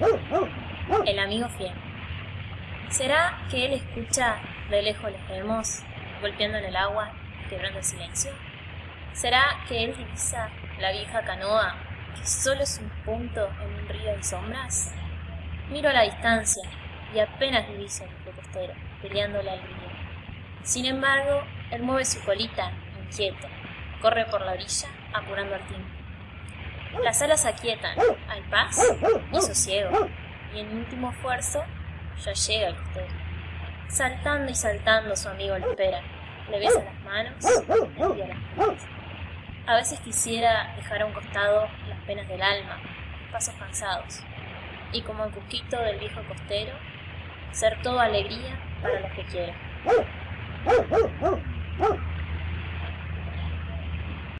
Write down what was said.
El amigo fiel. ¿Será que él escucha de lejos los remos golpeando en el agua, quebrando el silencio? ¿Será que él divisa la vieja canoa que solo es un punto en un río de sombras? Miro a la distancia y apenas diviso el costero peleándole al río. Sin embargo, él mueve su colita, inquieto, corre por la orilla, apurando el tiempo. Las alas aquietan, hay paz y sosiego, y en último esfuerzo ya llega el costero. Saltando y saltando su amigo le espera, le besa las manos y las manos. A veces quisiera dejar a un costado las penas del alma, pasos cansados, y como el cusquito del viejo costero, ser todo alegría para los que quieran.